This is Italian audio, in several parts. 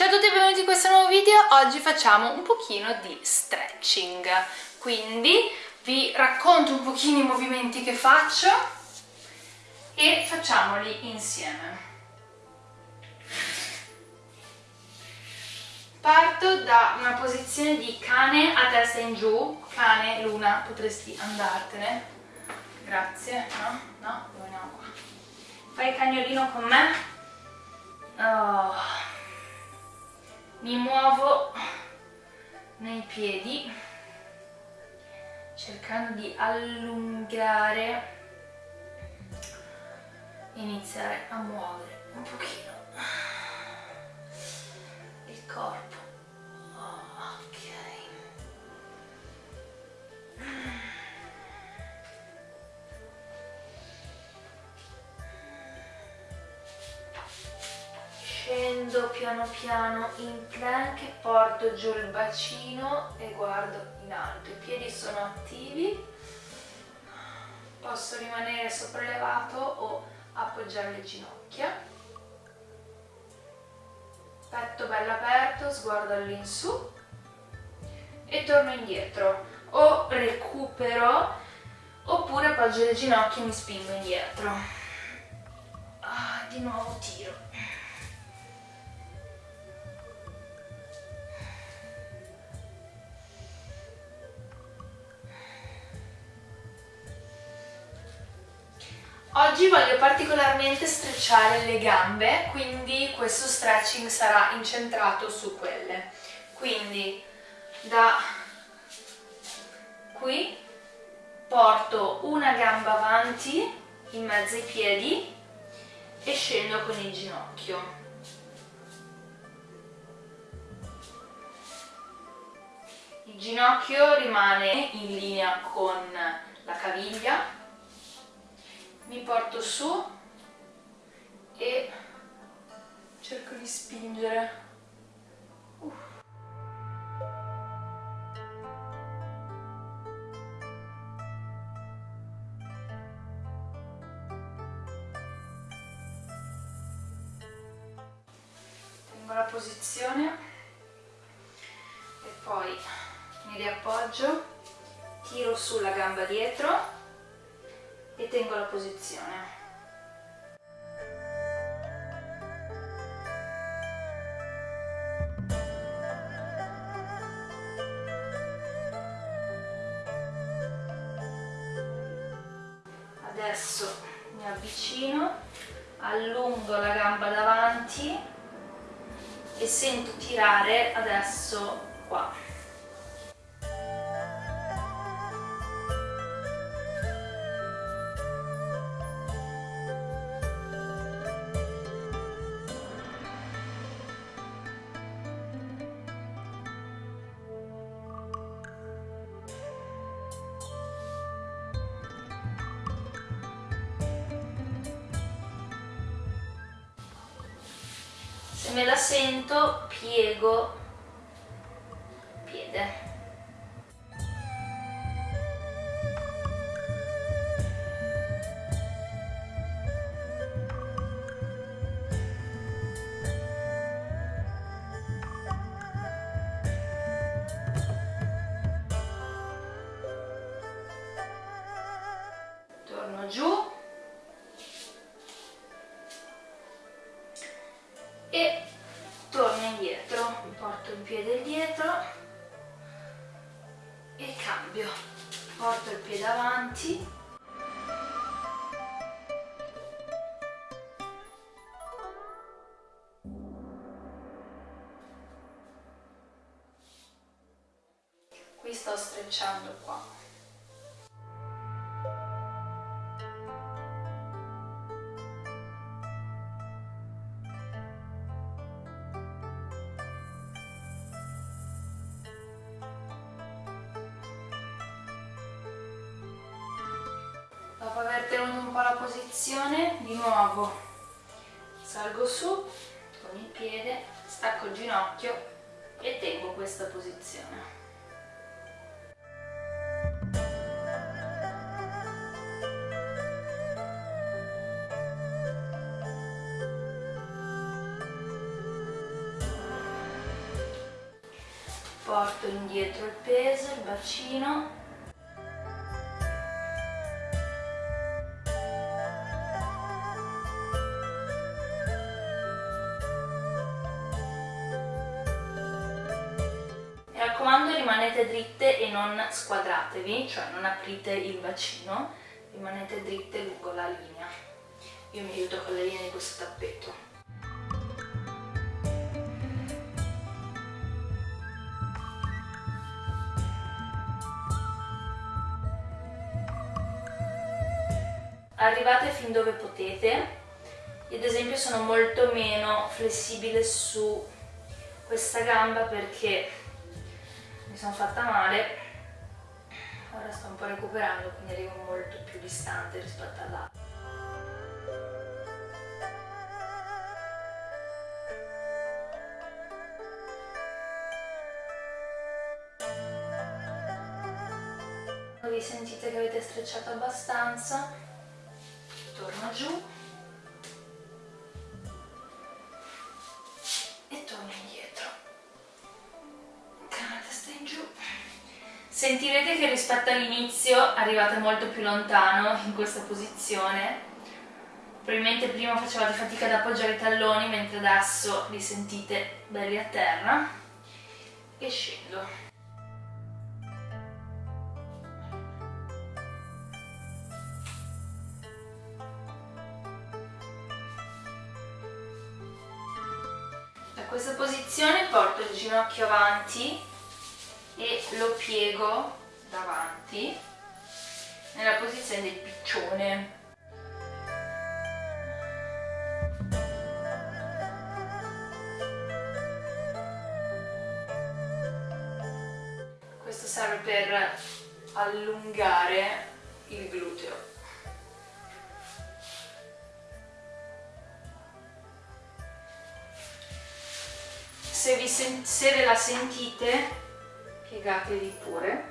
Ciao a tutti e benvenuti in questo nuovo video, oggi facciamo un pochino di stretching, quindi vi racconto un pochino i movimenti che faccio e facciamoli insieme. Parto da una posizione di cane a testa in giù, cane, luna, potresti andartene, grazie, no? No? Dove andiamo qua? Fai cagnolino con me? Oh mi muovo nei piedi cercando di allungare iniziare a muovere un pochino il corpo scendo piano piano in plank, porto giù il bacino e guardo in alto. I piedi sono attivi, posso rimanere sopraelevato o appoggiare le ginocchia. Petto bello aperto, sguardo all'insù e torno indietro. O recupero oppure appoggio le ginocchia e mi spingo indietro. Ah, di nuovo tiro. Oggi voglio particolarmente strecciare le gambe, quindi questo stretching sarà incentrato su quelle. Quindi da qui porto una gamba avanti in mezzo ai piedi e scendo con il ginocchio. Il ginocchio rimane in linea con la caviglia mi porto su e cerco di spingere uh. la posizione e poi mi riappoggio tiro sulla gamba dietro e tengo la posizione. Adesso mi avvicino, allungo la gamba davanti e sento tirare adesso qua. Se me la sento piego piede sto strecciando qua. Dopo aver tenuto un po' la posizione di nuovo salgo su con il piede stacco il ginocchio e tengo questa posizione indietro il peso, il bacino Mi raccomando rimanete dritte e non squadratevi, cioè non aprite il bacino, rimanete dritte lungo la linea. Io mi aiuto con la linea di questo tappeto. Arrivate fin dove potete. Io ad esempio sono molto meno flessibile su questa gamba perché mi sono fatta male. Ora sto un po' recuperando quindi arrivo molto più distante rispetto all'altra. Vi sentite che avete strecciato abbastanza giù. E torno indietro. La testa in giù. Sentirete che rispetto all'inizio arrivate molto più lontano in questa posizione. Probabilmente prima facevate fatica ad appoggiare i talloni mentre adesso li sentite belli a terra. E scendo questa posizione porto il ginocchio avanti e lo piego davanti nella posizione del piccione. Questo serve per allungare il gluteo se, vi se ve la sentite piegatevi pure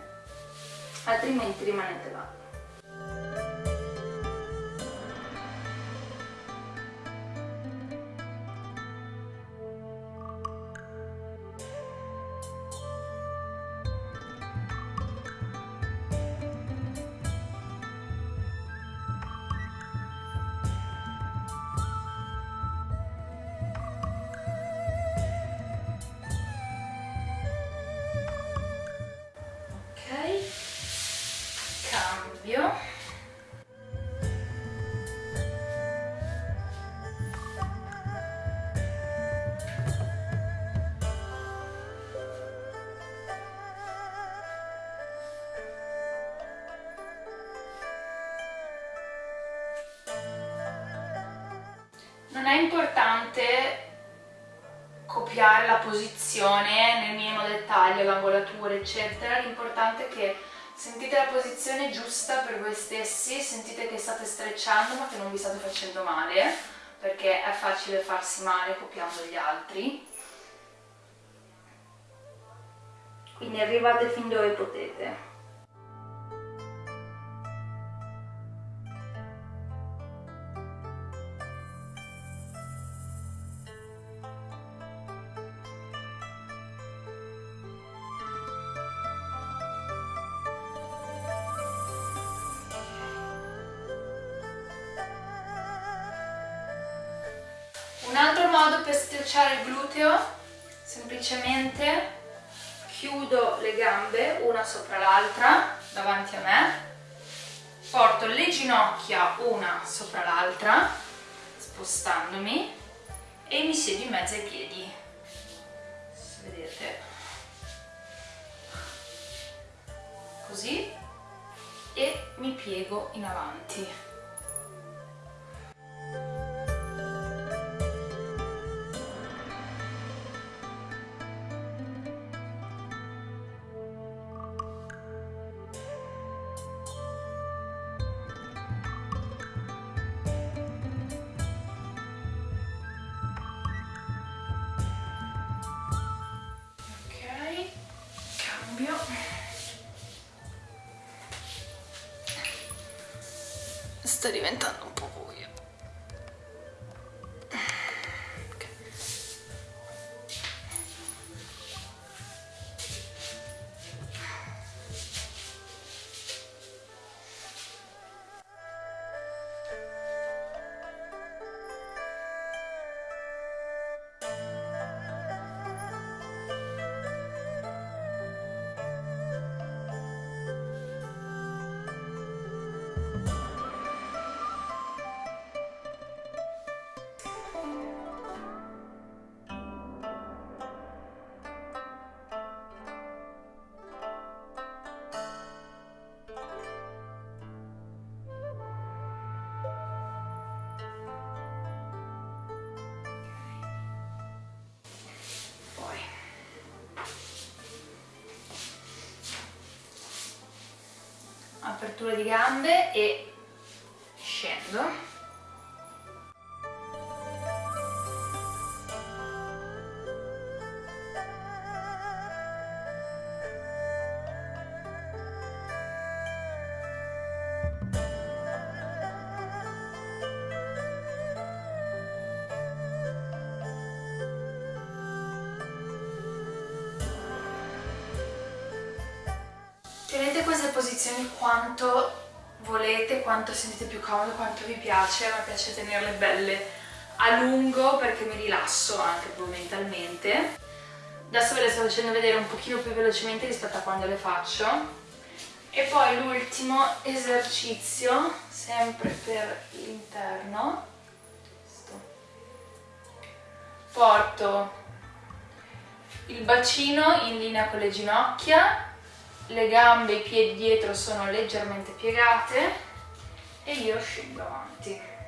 altrimenti rimanete là è importante copiare la posizione nel minimo dettaglio, l'angolatura eccetera, l'importante è che sentite la posizione giusta per voi stessi, sentite che state strecciando ma che non vi state facendo male, perché è facile farsi male copiando gli altri. Quindi arrivate fin dove potete. Modo per strecciare il gluteo, semplicemente chiudo le gambe una sopra l'altra davanti a me, porto le ginocchia una sopra l'altra, spostandomi, e mi siedo in mezzo ai piedi. Se vedete. Così. E mi piego in avanti. estar inventando. Apertura di gambe e scendo queste posizioni quanto volete, quanto sentite più comodo, quanto vi piace, a me piace tenerle belle a lungo perché mi rilasso anche proprio mentalmente. Adesso ve le sto facendo vedere un pochino più velocemente rispetto a quando le faccio. E poi l'ultimo esercizio, sempre per l'interno, porto il bacino in linea con le ginocchia le gambe e i piedi dietro sono leggermente piegate e io scendo avanti.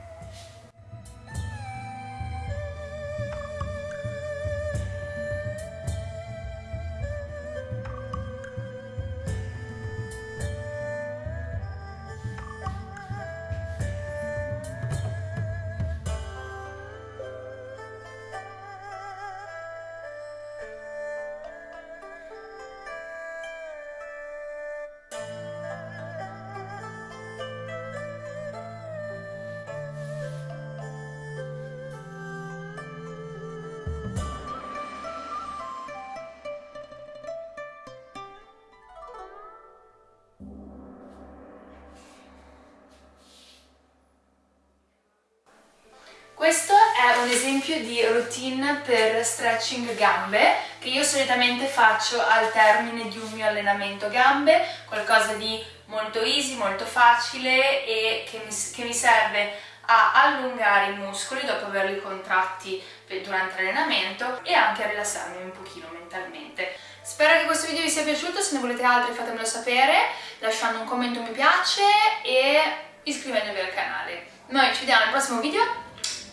Questo è un esempio di routine per stretching gambe che io solitamente faccio al termine di un mio allenamento gambe, qualcosa di molto easy, molto facile e che mi, che mi serve a allungare i muscoli dopo averli contratti durante l'allenamento e anche a rilassarmi un pochino mentalmente. Spero che questo video vi sia piaciuto, se ne volete altri fatemelo sapere lasciando un commento mi piace e iscrivendovi al canale. Noi ci vediamo al prossimo video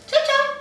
Ciao, ciao!